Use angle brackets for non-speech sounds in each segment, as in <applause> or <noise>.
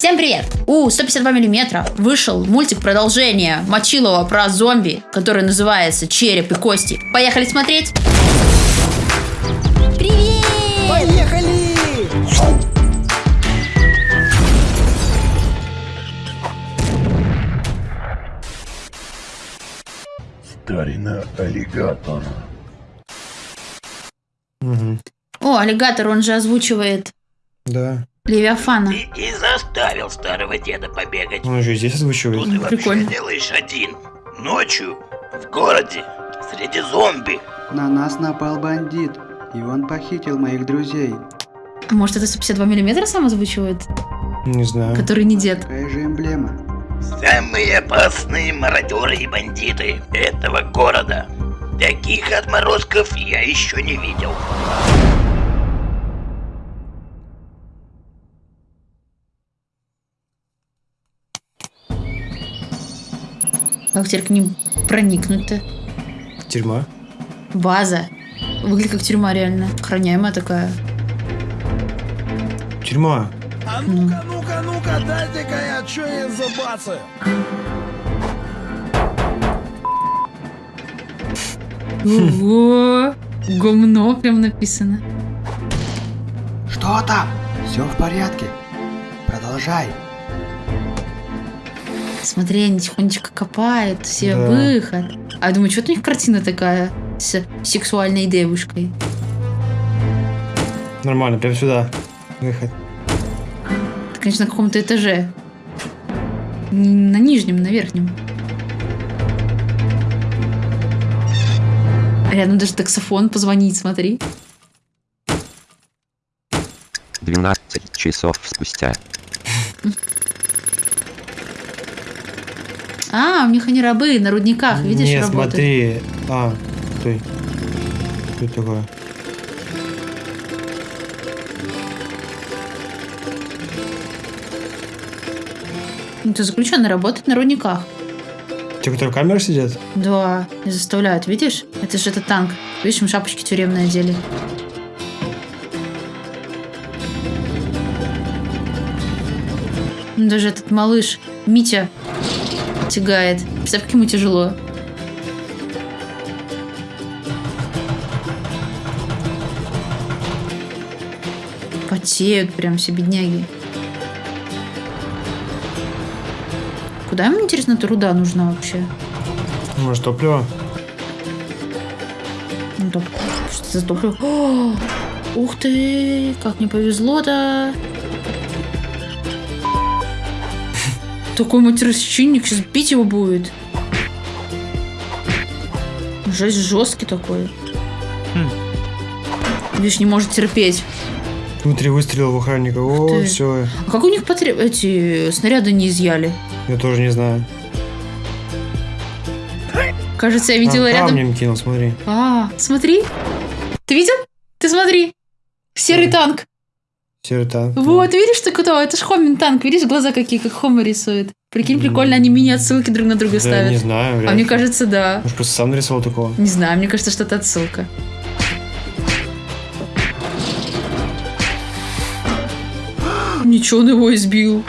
Всем привет! У 152 миллиметра вышел мультик продолжение Мочилова про зомби, который называется «Череп и кости». Поехали смотреть! Привет! Поехали! Старина аллигатор. Угу. О, аллигатор, он же озвучивает Да. Левиафана. Ты и заставил старого деда побегать. Он еще и здесь Что озвучивает. ты вообще прикольно. делаешь один? Ночью? В городе? Среди зомби? На нас напал бандит, и он похитил моих друзей. А Может, это 152 миллиметра сам озвучивает? Не знаю. Который не дед. Какая же эмблема? Самые опасные мародеры и бандиты этого города. Таких отморозков я еще не видел. Как теперь к ним проникнуть-то? Тюрьма. База. Выглядит как тюрьма реально. Охраняемая такая. Тюрьма. А ну-ка, ну-ка, ну-ка, дайте-ка я что-нибудь забацаю. Ого! Гомно прям написано. Что там? Все в порядке. Продолжай. Смотри, они тихонечко копают, все Да. выход. А я думаю, что у них картина такая с сексуальной девушкой? Нормально, прям сюда. Выход. Это, конечно, на каком-то этаже. Не на нижнем, на верхнем. А Рядом даже таксофон позвонить, смотри. 12 часов спустя. <laughs> А, у них они рабы на рудниках, видишь, Не, работают. смотри. А, стой. Что это такое? Ну, ты заключенный работает на рудниках. Те, которые в камерах сидят? Да, и заставляют, видишь? Это же этот танк. Видишь, им шапочки тюремные одели. Даже этот малыш Митя тягает. Представь, как ему тяжело. Потеют прям все бедняги. Куда ему, интересно, эта руда нужна вообще? Может, топливо? Ну, топ- Что за топливо? О, <gasps> ух ты, как мне повезло-то. Такой матеросчинник, сейчас бить его будет. Жесть жесткий такой. Видишь, не может терпеть. Внутри выстрелил в охранника. О, все. А как у них потреб... эти снаряды не изъяли? Я тоже не знаю. Кажется, я А, видела рядом... камнем кинул, смотри. А, смотри. Ты видел? Ты смотри. Серый танк. Танк. Вот, видишь, ты кто? Это ж Хомин танк. Видишь, глаза какие, как Хома рисует. Прикинь, прикольно, они мини-отсылки друг на друга Да, ставят. не знаю. а мне ли. кажется, да. Может, просто сам нарисовал такого? Не знаю, мне кажется, что это отсылка. <gasps> Ничего, он его избил.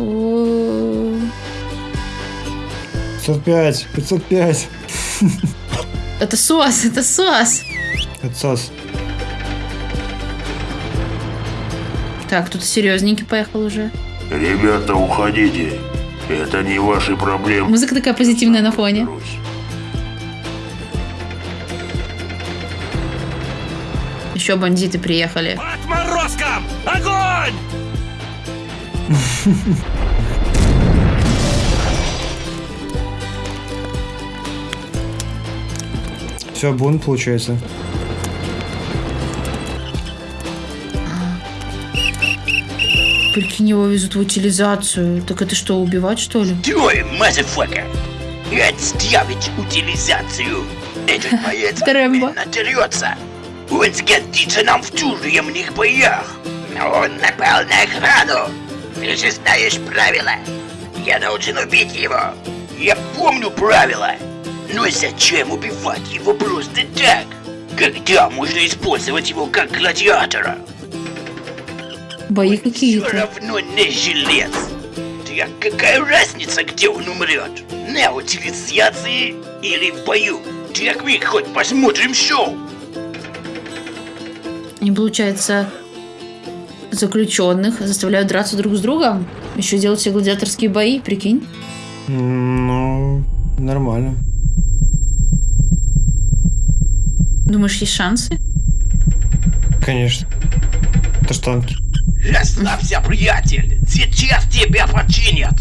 О, 505, 505. <laughs> Это СОС, это СОС. Отсос. Так, тут серьезненький поехал уже. Ребята, уходите. Это не ваши проблемы. Музыка такая позитивная на фоне. Разберусь. Еще бандиты приехали. Отморозкам! Огонь! Все, бунт получается. Прикинь, его везут в утилизацию. Так это что, убивать, что ли? Стой, мазафака! Отставить утилизацию! Этот <laughs> боец дерется! <laughs> Он сгодится нам в тюремных боях! Но он напал на охрану! Ты же знаешь правила! Я должен убить его! Я помню правила! Но зачем убивать его просто так? Когда можно использовать его как гладиатора? Бои Все какие-то. равно не жилец. Так какая разница, где он умрет? На утилизации или в бою? Так мы хоть посмотрим шоу. И получается, заключенных заставляют драться друг с другом. Еще делать все гладиаторские бои, прикинь. Ну, нормально. Думаешь, есть шансы? Конечно. Это ж танки. Расслабься, приятель. Сейчас тебя починят.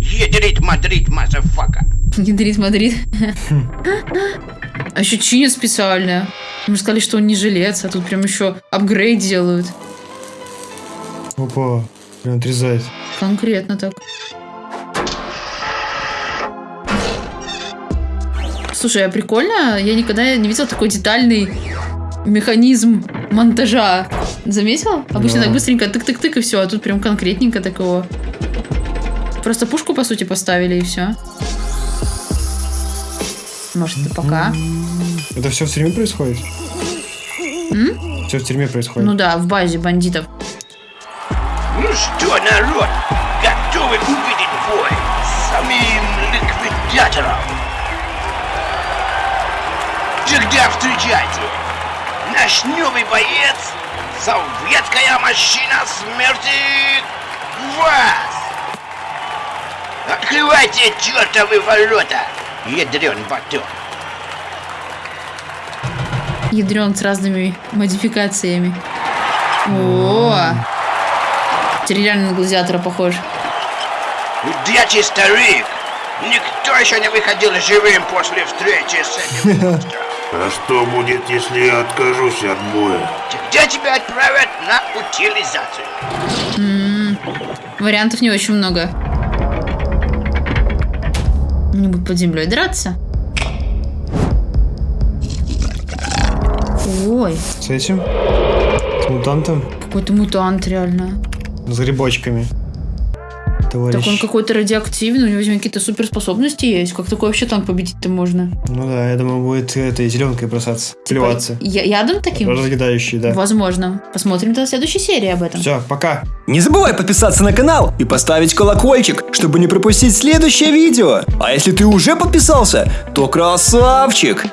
Едрит Мадрид, мазафака. Ядрит Мадрид. А еще чинят специально. Мы же сказали, что он не жилец, а тут прям еще апгрейд делают. Опа, прям отрезает. Конкретно так. Слушай, а прикольно? Я никогда не видела такой детальный механизм монтажа. Заметила? Обычно Да. так быстренько тык-тык-тык и все, а тут прям конкретненько такого. Просто пушку, по сути, поставили и все. Может, это пока? Это все в тюрьме происходит? Все в тюрьме происходит. Ну да, в базе бандитов. Ну что, народ, готовы увидеть бой с самим ликвидатором? Тогда встречайте, наш новый боец, советская машина смерти ВАЗ! Открывайте чертовы ворота, ядрен батон! Ядрен с разными модификациями. О! Теперь реально на гладиатора похож. Удачи, старик! Никто еще не выходил живым после встречи с этим монстром. А что будет, если я откажусь от боя? Тогда тебя отправят на утилизацию. Вариантов не очень много. Не будут под землей драться. Ой, С этим? С мутантом? какой-то мутант реально. С грибочками. Товарищ. Так он какой-то радиоактивный, у него видимо, какие-то суперспособности есть. Как такой вообще танк победить-то можно? Ну да, я думаю, будет этой зеленкой бросаться. Плеваться. Я- ядом таким? Разъедающий, да. Возможно. Посмотрим до следующей серии об этом. Все, пока. Не забывай подписаться на канал и поставить колокольчик, чтобы не пропустить следующее видео. А если ты уже подписался, то красавчик!